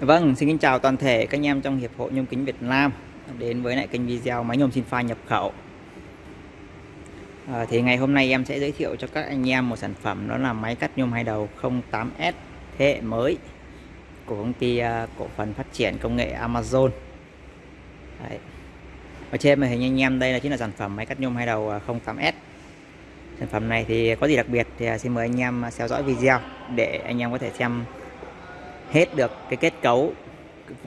Vâng, xin kính chào toàn thể các anh em trong Hiệp hội Nhôm Kính Việt Nam đến với lại kênh video máy nhôm xin pha nhập khẩu. À, thì ngày hôm nay em sẽ giới thiệu cho các anh em một sản phẩm đó là máy cắt nhôm hai đầu 08S thế hệ mới của công ty uh, cổ phần phát triển công nghệ Amazon. Đấy. Ở trên màn hình anh em đây là chính là sản phẩm máy cắt nhôm hai đầu à, 08S. Sản phẩm này thì có gì đặc biệt thì à, xin mời anh em theo dõi video để anh em có thể xem hết được cái kết cấu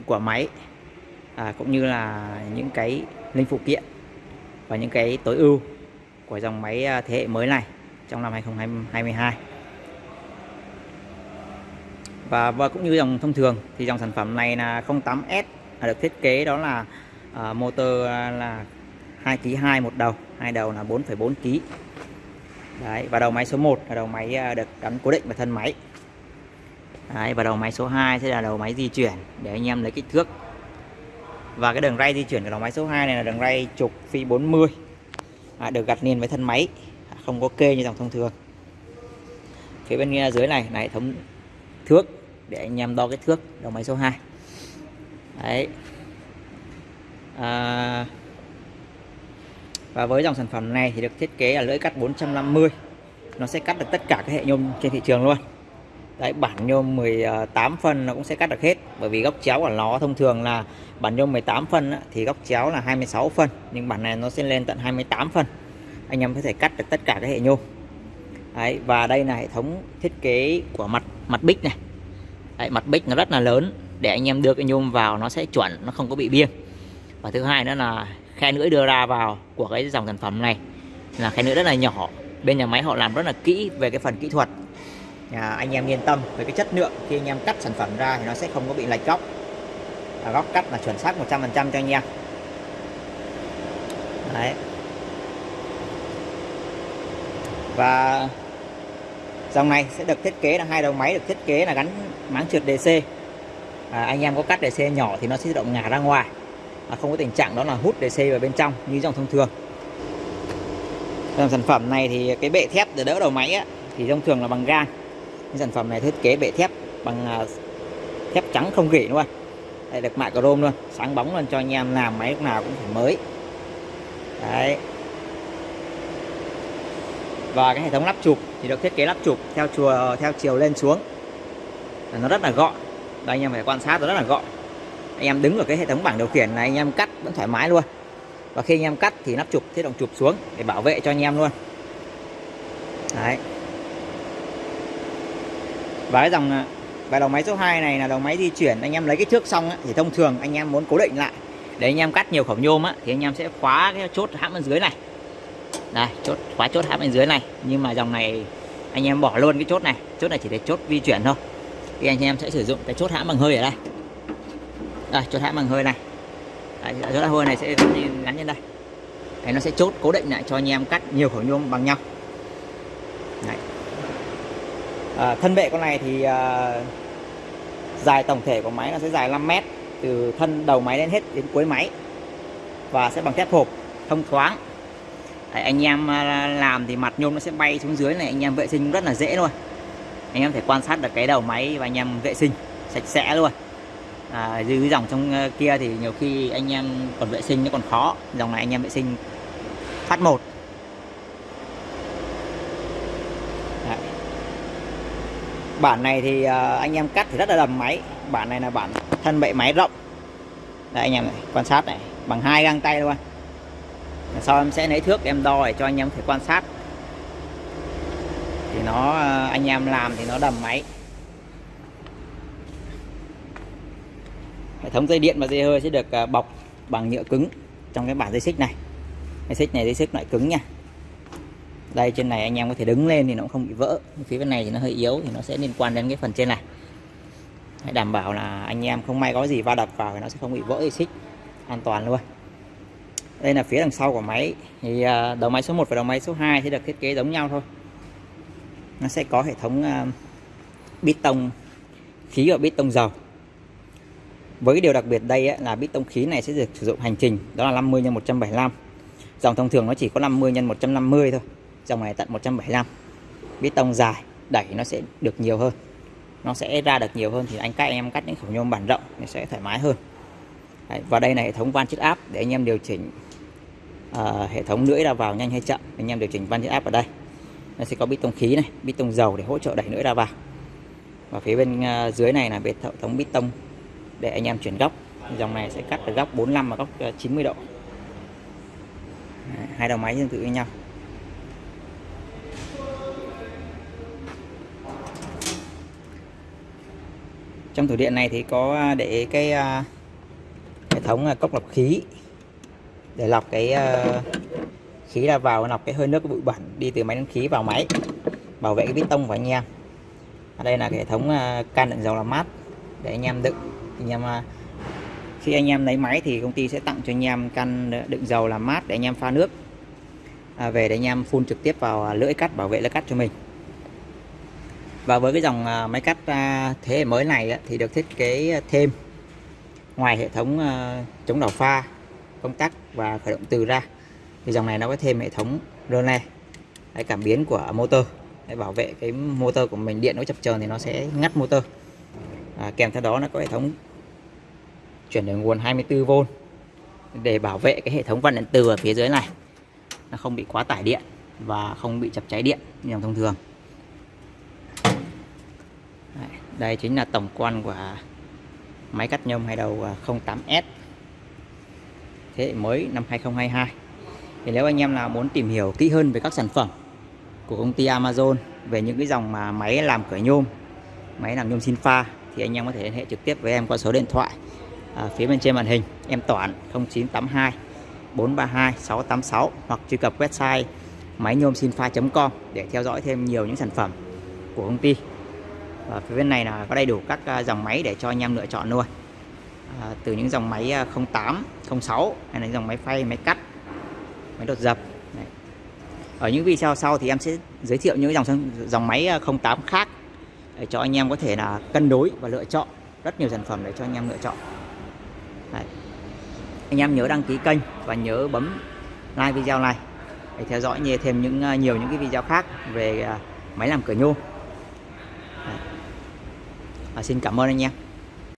của máy à, cũng như là những cái linh phụ kiện và những cái tối ưu của dòng máy à, thế hệ mới này trong năm 2022 và, và cũng như dòng thông thường thì dòng sản phẩm này là 08S là được thiết kế đó là à, motor à, là 2 kg 2 một đầu hai đầu là 4,4 kg Đấy, và đầu máy số 1 là đầu máy à, được gắn cố định vào thân máy. Đấy, và đầu máy số 2 sẽ là đầu máy di chuyển để anh em lấy kích thước. Và cái đường ray di chuyển của đầu máy số 2 này là đường ray trục phi 40 à, được gặt liền với thân máy. Không có kê như dòng thông thường. Phía bên dưới này là hệ thống thước để anh em đo cái thước đầu máy số 2 đấy. À, và với dòng sản phẩm này thì được thiết kế là lưỡi cắt 450 nó sẽ cắt được tất cả các hệ nhôm trên thị trường luôn. Đấy, bản nhôm 18 phân nó cũng sẽ cắt được hết. Bởi vì góc chéo của nó thông thường là bản nhôm 18 phân á, thì góc chéo là 26 phân. Nhưng bản này nó sẽ lên tận 28 phân. Anh em có thể cắt được tất cả các hệ nhôm. Đấy, và đây là hệ thống thiết kế của mặt mặt bích này. Đấy, mặt bích nó rất là lớn. Để anh em đưa cái nhôm vào nó sẽ chuẩn nó không có bị biêng. Và thứ hai nữa là khe lưỡi đưa ra vào của cái dòng sản phẩm này là khe lưỡi rất là nhỏ. Bên nhà máy họ làm rất là kỹ về cái phần kỹ thuật à, anh em yên tâm về cái chất lượng. Khi anh em cắt sản phẩm ra thì nó sẽ không có bị lệch góc. À, góc cắt là chuẩn xác 100% cho anh em. Đấy. Và dòng này sẽ được thiết kế là hai đầu máy được thiết kế là gắn máng trượt DC à, anh em có cắt DC nhỏ thì nó sẽ tự động ngả ra ngoài. À, không có tình trạng đó là hút DC vào bên trong như dòng thông thường. Dòng sản phẩm này thì cái bệ thép để đỡ đầu máy á, thì thông thường là bằng gang sản phẩm này thiết kế bệ thép bằng à, thép trắng không gỉ luôn. Đây, được mạ chrome luôn, sáng bóng luôn cho anh em làm máy lúc nào cũng phải mới. Đấy. Và cái hệ thống lắp chụp thì được thiết kế lắp chụp theo chùa, theo chiều lên xuống. Nó rất là gọn. Đây anh em phải quan sát nó rất là gọn. Anh em đứng ở cái hệ thống bảng điều khiển này, anh em cắt vẫn thoải mái luôn. Và khi anh em cắt thì lắp chụp, thiết động chụp xuống để bảo vệ cho anh em luôn. Đấy và cái dòng à, và đầu máy số 2 này là đầu máy di chuyển. Anh em lấy cái thước xong thì thông thường anh em muốn cố định lại. Để anh em cắt nhiều khẩu nhôm á, thì anh em sẽ khóa cái chốt hãm bên dưới này. Đây chốt khóa chốt hãm bên dưới này. Nhưng mà dòng này anh em bỏ luôn cái chốt này. Chốt này chỉ để chốt di chuyển thôi. Thì anh em sẽ sử dụng cái chốt hãm bằng hơi ở đây. Đây chốt hãm bằng hơi này. Đấy, chốt hãm hơi này sẽ gắn, gắn lên đây. Đấy, nó sẽ chốt cố định lại cho anh em cắt nhiều khẩu nhôm bằng nhau. Đấy à, thân bệ con này thì à, dài tổng thể của máy nó sẽ dài 5 mét từ thân đầu máy đến hết đến cuối máy và sẽ bằng thép hộp thông thoáng. Đấy, anh em à, làm thì mặt nhôm nó sẽ bay xuống dưới này anh em vệ sinh rất là dễ luôn. Anh em thể quan sát được cái đầu máy và anh em vệ sinh sạch sẽ luôn. À, dưới dòng trong à, kia thì nhiều khi anh em còn vệ sinh nó còn khó. Dòng này anh em vệ sinh phát một bản này thì ờ, anh em cắt thì rất là đầm máy. Bản này là bản thân bệ máy rộng. Đây anh em này, quan sát này, bằng hai găng tay luôn sau em sẽ lấy thước em đo để cho anh em thể quan sát. Thì nó ờ, anh em làm thì nó đầm máy. Hệ thống dây điện và dây hơi sẽ được ờ, bọc bằng nhựa cứng trong cái bản dây xích này. Dây xích này, dây xích loại cứng nha đây trên này anh em có thể đứng lên thì nó cũng không bị vỡ. Phía bên này thì nó hơi yếu thì nó sẽ liên quan đến cái phần trên này. Hãy đảm bảo là anh em không may có gì va đập vào thì nó sẽ không bị vỡ dây xích an toàn luôn. Đây là phía đằng sau của máy. Thì à, đầu máy số 1 và đầu máy số 2 sẽ được thiết kế giống nhau thôi. Nó sẽ có hệ thống à, bít tông khí và bít tông dầu. Với cái điều đặc biệt đây ấy, là bít tông khí này sẽ được sử dụng hành trình. Đó là 50 x 175 dòng thông thường nó chỉ có 50 x 150 thôi dòng này tận 175 bê tông dài đẩy nó sẽ được nhiều hơn. Nó sẽ ra được nhiều hơn thì anh các anh em cắt những khẩu nhôm bản rộng nó sẽ thoải mái hơn. Đấy, và đây là hệ thống van chiết áp để anh em điều chỉnh uh, hệ thống lưỡi ra vào nhanh hay chậm. Anh em điều chỉnh van chiết áp ở đây. Nó sẽ có bít tông khí này bít tông dầu để hỗ trợ đẩy lưỡi ra vào. Và phía bên uh, dưới này là hệ thống bít tông để anh em chuyển góc. Dòng này sẽ cắt được góc 45 và góc ờ, 90 độ. Đấy, hai đầu máy tương tự với nhau. Trong tủ điện này thì có à, để cái uh, hệ thống à, cốc lọc khí. Để lọc cái uh, khí ra vào lọc cái hơi nước cái bụi bẩn đi từ máy nén khí vào máy bảo vệ cái bít tông của anh em. Ở đây là hệ thống can đựng dầu làm mát để anh em đựng. Anh em khi anh em lấy máy thì công ty sẽ tặng cho anh em can đựng dầu làm mát để anh em pha nước. À, về để anh em phun trực tiếp vào lưỡi cắt bảo vệ lưỡi cắt cho mình và với cái dòng à, máy cắt à, thế hệ mới này thì được thiết kế thêm ngoài hệ thống à, chống đảo pha công tắc và khởi động từ ra. Thì dòng này nó có thêm hệ thống rơ le cảm biến của motor để bảo vệ cái motor của mình điện nó chập chờn thì nó sẽ ngắt motor. À, kèm theo đó nó có hệ thống chuyển đổi nguồn 24V để bảo vệ cái hệ thống van điện từ ở phía dưới này. Nó không bị quá tải điện và không bị chập cháy điện như dòng thông thường đây chính là tổng quan của máy cắt nhôm hai đầu à, 08S thế hệ mới năm 2022 thì nếu anh em nào muốn tìm hiểu kỹ hơn về các sản phẩm của công ty Amazon về những cái dòng mà máy làm cửa nhôm máy làm nhôm xin pha thì anh em có thể liên hệ trực tiếp với em qua số điện thoại à, phía bên trên màn hình. Em Toản 0982 432 686 hoặc truy cập website máy nhôm xin pha.com để theo dõi thêm nhiều những sản phẩm của công ty và phía bên này là có đầy đủ các ờ, dòng máy để cho anh em lựa chọn luôn à, từ những dòng máy 08 06 hay là những dòng máy phay máy cắt máy đột dập Đấy. ở những video sau thì em sẽ giới thiệu những dòng dòng máy 08 khác để cho anh em có thể là cân đối và lựa chọn rất nhiều sản phẩm để cho anh em lựa chọn Đấy. anh em nhớ đăng ký kênh và nhớ bấm like video này để theo dõi nhiều thêm những nhiều những cái video khác về máy làm cửa nhôm à, xin cảm ơn anh em